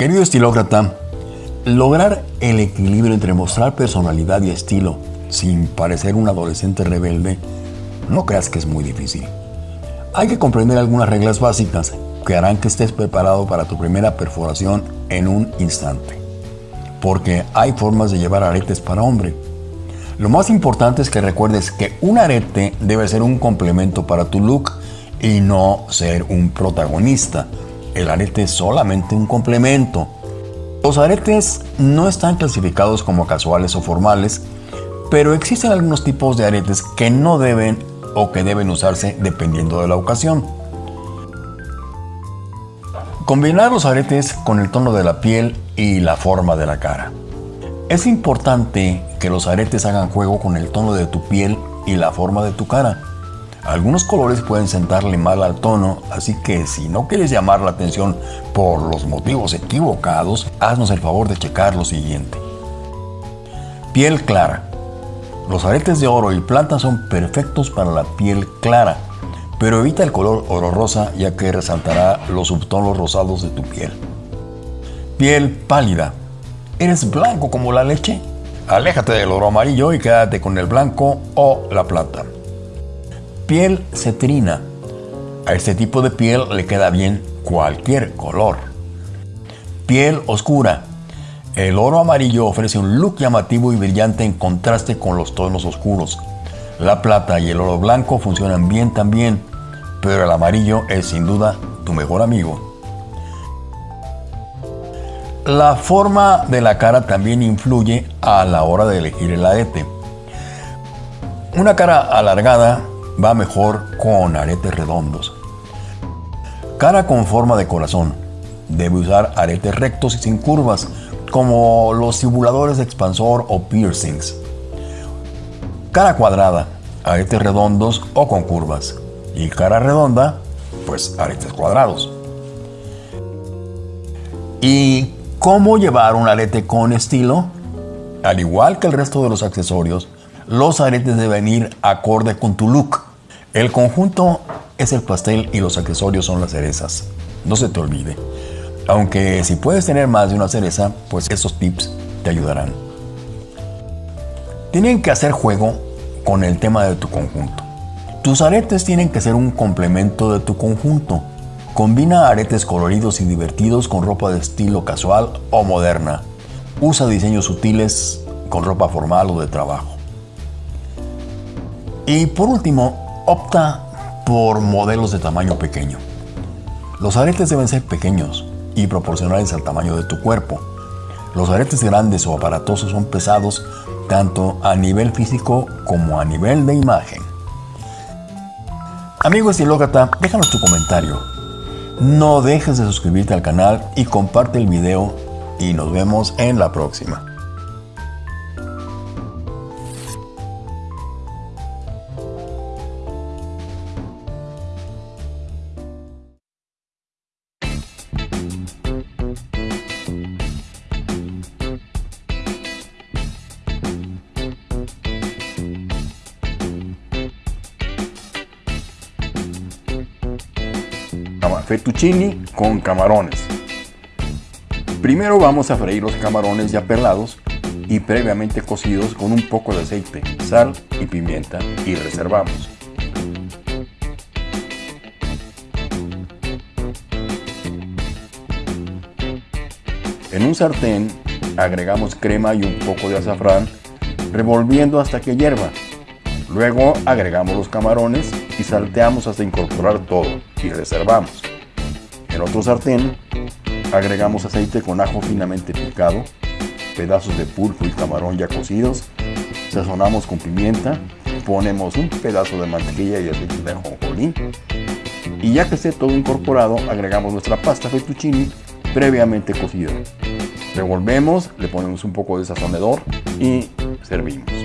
Querido estilócrata, lograr el equilibrio entre mostrar personalidad y estilo sin parecer un adolescente rebelde, no creas que es muy difícil. Hay que comprender algunas reglas básicas que harán que estés preparado para tu primera perforación en un instante. Porque hay formas de llevar aretes para hombre. Lo más importante es que recuerdes que un arete debe ser un complemento para tu look y no ser un protagonista. El arete es solamente un complemento. Los aretes no están clasificados como casuales o formales, pero existen algunos tipos de aretes que no deben o que deben usarse dependiendo de la ocasión. Combinar los aretes con el tono de la piel y la forma de la cara. Es importante que los aretes hagan juego con el tono de tu piel y la forma de tu cara. Algunos colores pueden sentarle mal al tono, así que si no quieres llamar la atención por los motivos equivocados, haznos el favor de checar lo siguiente. Piel clara. Los aretes de oro y plata son perfectos para la piel clara pero evita el color oro rosa ya que resaltará los subtonos rosados de tu piel. Piel pálida. ¿Eres blanco como la leche? Aléjate del oro amarillo y quédate con el blanco o la plata. Piel cetrina. A este tipo de piel le queda bien cualquier color. Piel oscura. El oro amarillo ofrece un look llamativo y brillante en contraste con los tonos oscuros. La plata y el oro blanco funcionan bien también, pero el amarillo es sin duda tu mejor amigo. La forma de la cara también influye a la hora de elegir el arete. Una cara alargada va mejor con aretes redondos. Cara con forma de corazón. Debe usar aretes rectos y sin curvas, como los simuladores de expansor o piercings. Cara cuadrada, aretes redondos o con curvas y cara redonda, pues aretes cuadrados. ¿Y cómo llevar un arete con estilo? Al igual que el resto de los accesorios, los aretes deben ir acorde con tu look. El conjunto es el pastel y los accesorios son las cerezas. No se te olvide. Aunque si puedes tener más de una cereza, pues esos tips te ayudarán. Tienen que hacer juego con el tema de tu conjunto. Tus aretes tienen que ser un complemento de tu conjunto. Combina aretes coloridos y divertidos con ropa de estilo casual o moderna. Usa diseños sutiles con ropa formal o de trabajo. Y por último, opta por modelos de tamaño pequeño. Los aretes deben ser pequeños y proporcionales al tamaño de tu cuerpo. Los aretes grandes o aparatosos son pesados tanto a nivel físico como a nivel de imagen. Amigo estilócrata, déjanos tu comentario. No dejes de suscribirte al canal y comparte el video y nos vemos en la próxima. Fettuccini con camarones. Primero vamos a freír los camarones ya pelados y previamente cocidos con un poco de aceite, sal y pimienta y reservamos. En un sartén agregamos crema y un poco de azafrán revolviendo hasta que hierva. Luego agregamos los camarones y salteamos hasta incorporar todo y reservamos. En otro sartén agregamos aceite con ajo finamente picado, pedazos de pulpo y camarón ya cocidos, sazonamos con pimienta, ponemos un pedazo de mantequilla y aceite de ajonjolí y ya que esté todo incorporado agregamos nuestra pasta fettuccini previamente cocida. Revolvemos, le ponemos un poco de sazonador y servimos.